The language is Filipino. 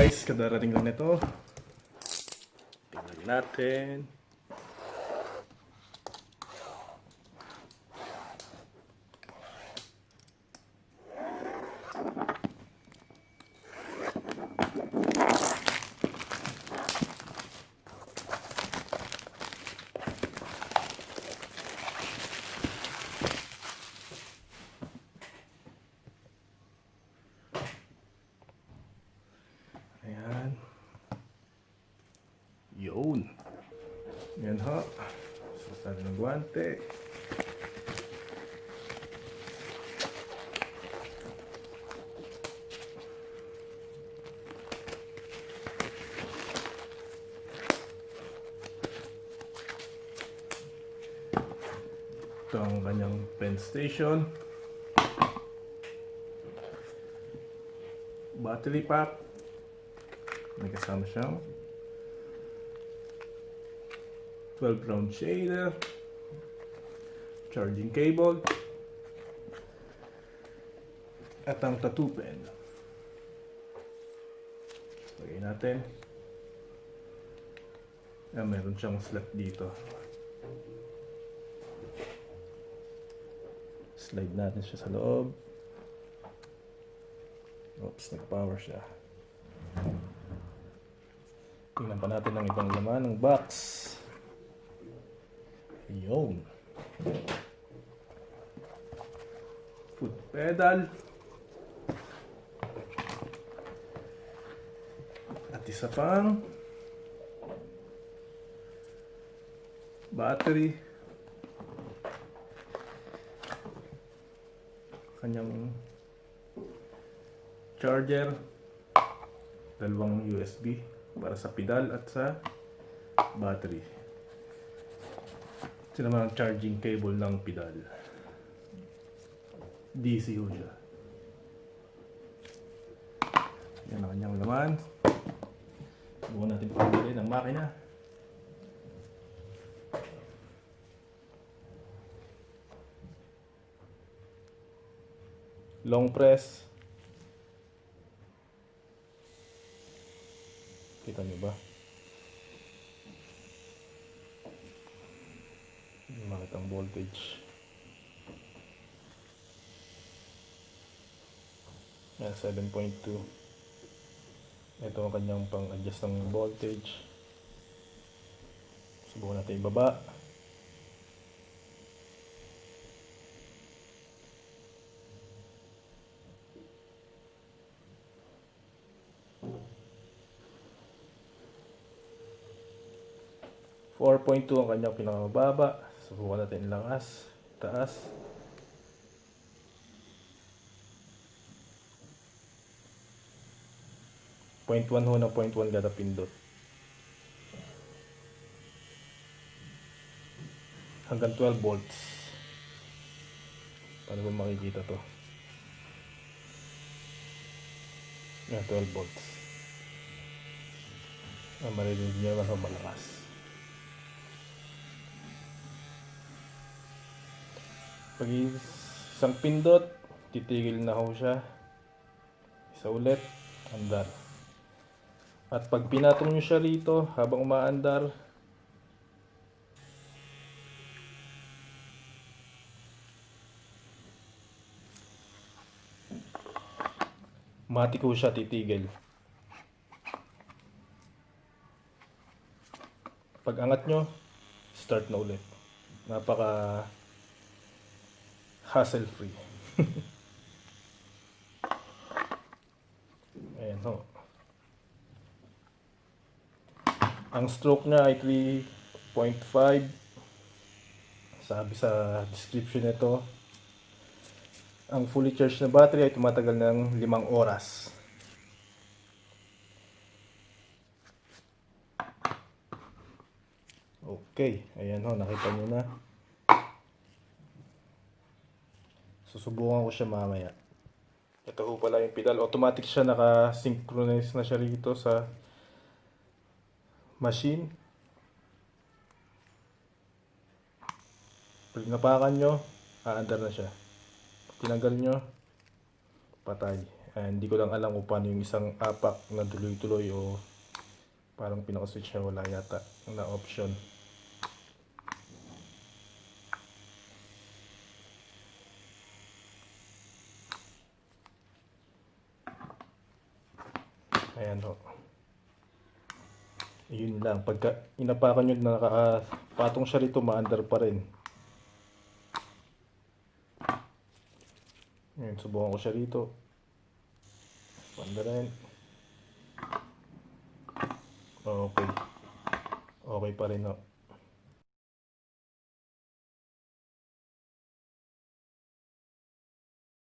guys, kadarating lang nito. Tingnan natin. Ayan. Yun. Yan ho. Guwante. Ito ang kanyang pen station. Battery pack. May kasama siyang 12 round shader, charging cable, at ang tattoo pen. Lagay natin. Ah, meron siyang slot dito. Slide natin siya sa loob. Oops, nag-power siya. Tingnan pa natin ang ibang laman ng box. Ayun. Foot pedal. At isa pang battery. Kanyang charger. Dalawang USB para sa pedal at sa battery. Ito naman ang charging cable ng pedal. DC ho siya. Yan ang kanyang laman. Bukan natin pagbilin ang makina. Long press. Kita niyo ba? Bakit ang voltage? Yan, 7.2. Ito ang kanyang pang-adjust ng voltage. Subukan natin ibaba. Four point two ang kanyang pinakamababa. Subukan natin ilangas. Taas. Point one ho na point one kada pindot. Hanggang 12 volts. Paano ba makikita to? Yan, 12 volts. Ah, maririnig niyo naman ho malakas. Pag isang pindot, titigil na ho siya. Isa ulit, andar. At pag pinatong nyo siya rito, habang umaandar, matik ho siya titigil. Pag angat nyo, start na ulit. Napaka hassle free. Ayan ho. Ang stroke niya ay 3.5. Sabi sa description nito, ang fully charged na battery ay tumatagal ng 5 oras. Okay, ayan ho, nakita nyo na. Susubukan ko siya mamaya. Ito ho pala yung pedal. Automatic siya naka-synchronize na siya rito sa machine. Pag napakan nyo, aandar na siya. Tinanggal nyo, patay. And hindi ko lang alam kung paano yung isang apak na tuloy-tuloy o parang pinaka-switch na wala yata na option. Ayan ho. Yun lang. Pagka inapakan nyo na nakapatong siya rito, maandar pa rin. Ngayon, subukan ko siya rito. Panda rin. Okay. Okay pa rin ho.